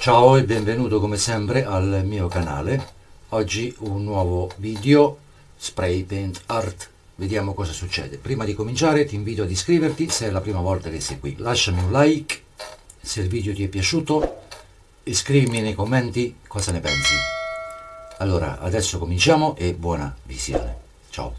Ciao e benvenuto come sempre al mio canale. Oggi un nuovo video spray paint art. Vediamo cosa succede. Prima di cominciare ti invito ad iscriverti se è la prima volta che sei qui. Lasciami un like se il video ti è piaciuto scrivimi nei commenti cosa ne pensi. Allora, adesso cominciamo e buona visione. Ciao.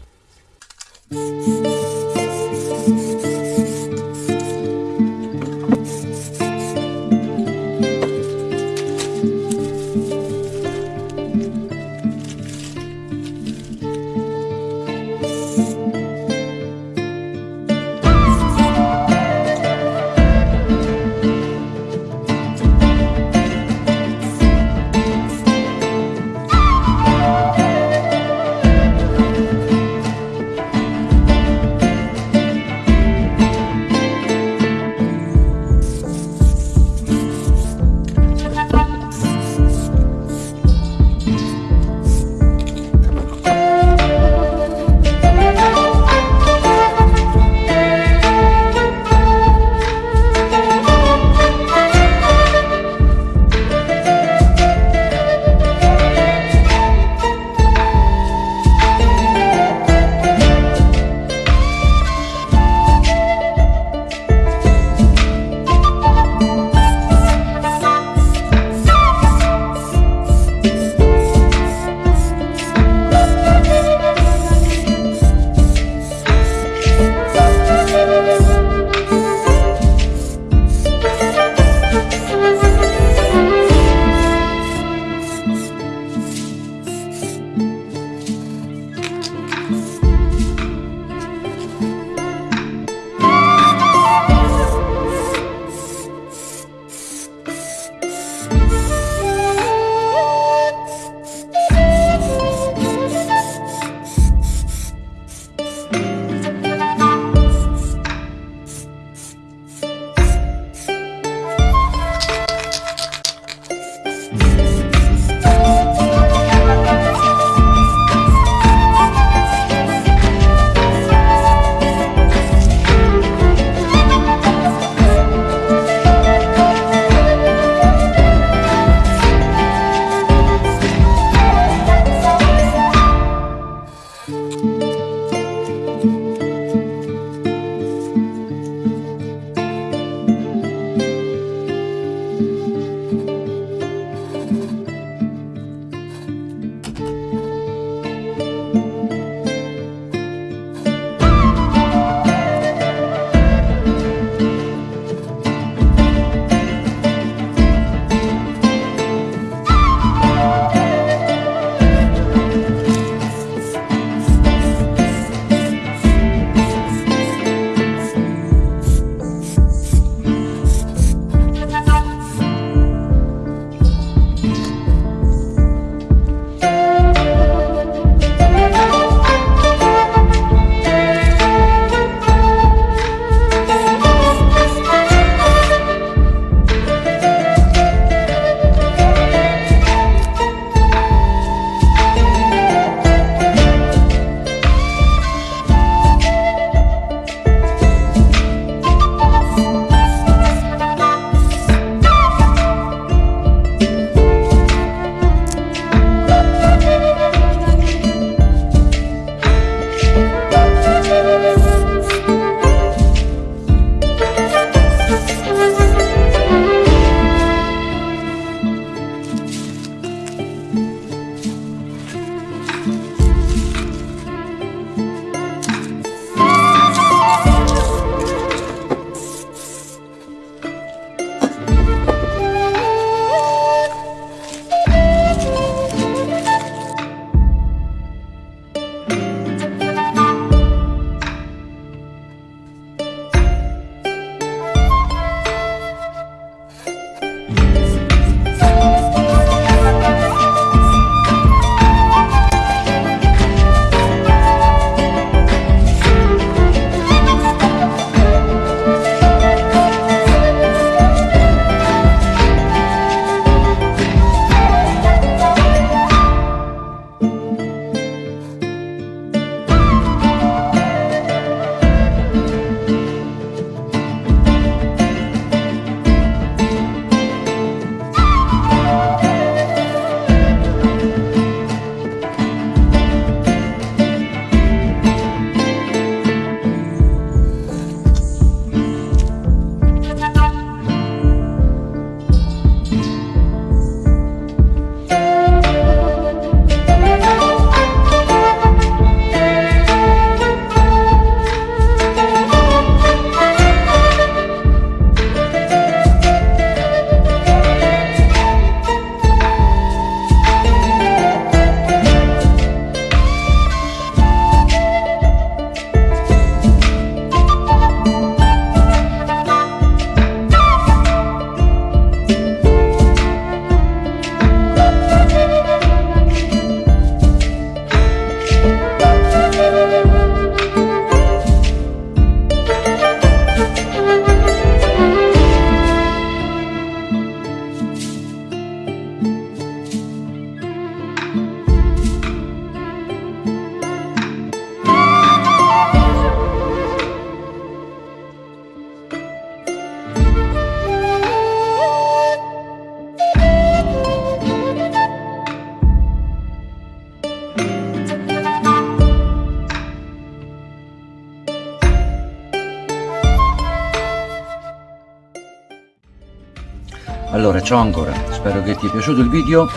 Allora ciao ancora. Spero che ti è piaciuto il video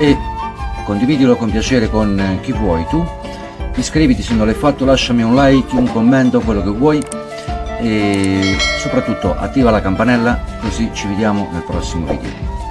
e condividilo con piacere con chi vuoi tu. Iscriviti se non l'hai fatto lasciami un like un commento quello che vuoi. E soprattutto attiva la campanella così ci vediamo nel prossimo video